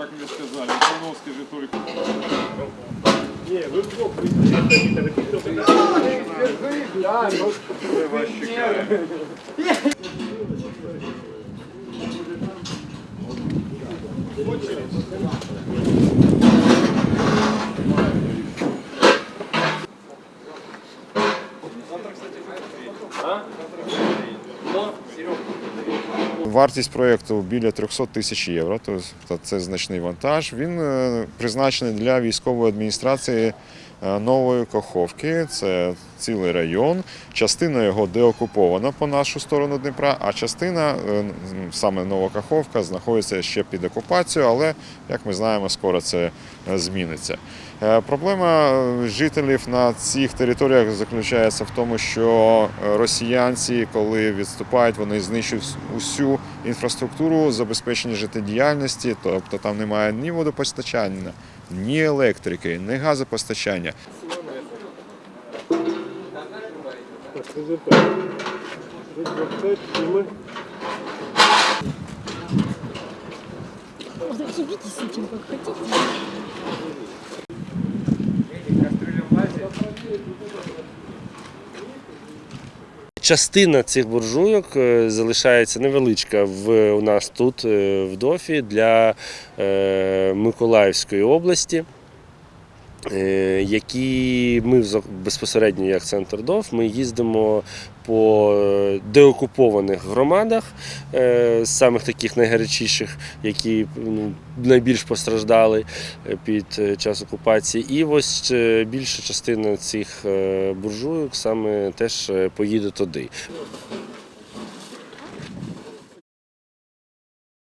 как мне сказали, Ивановский же только... Не, вы в блок Да, ну... Очередь. А? Но, Серега. Вартість проєкту біля 300 тисяч євро, тобто це значний вантаж. Він е, призначений для військової адміністрації Нової Каховки. Це цілий район. Частина його деокупована по нашу сторону Дніпра, а частина, е, саме Нова Каховка, знаходиться ще під окупацією, але, як ми знаємо, скоро це е, зміниться. Е, Проблема е, жителів на цих територіях заключається в тому, що е, росіянці, коли відступають, вони знищують усю інфраструктуру забезпечення життєдіяльності, тобто там немає ні водопостачання, ні електрики, ні газопостачання. Разъебитесь с этим, как хотите. Частина цих буржуйок е, залишається невеличка в, у нас тут, е, в ДОФі, для е, Миколаївської області. Е, Які ми безпосередньо як центр ДОФ, ми їздимо по е, деокупованих громадах, е, самих таких найгарячіших, які ну, найбільш постраждали під час окупації. І ось більша частина цих буржуйок саме теж поїде туди.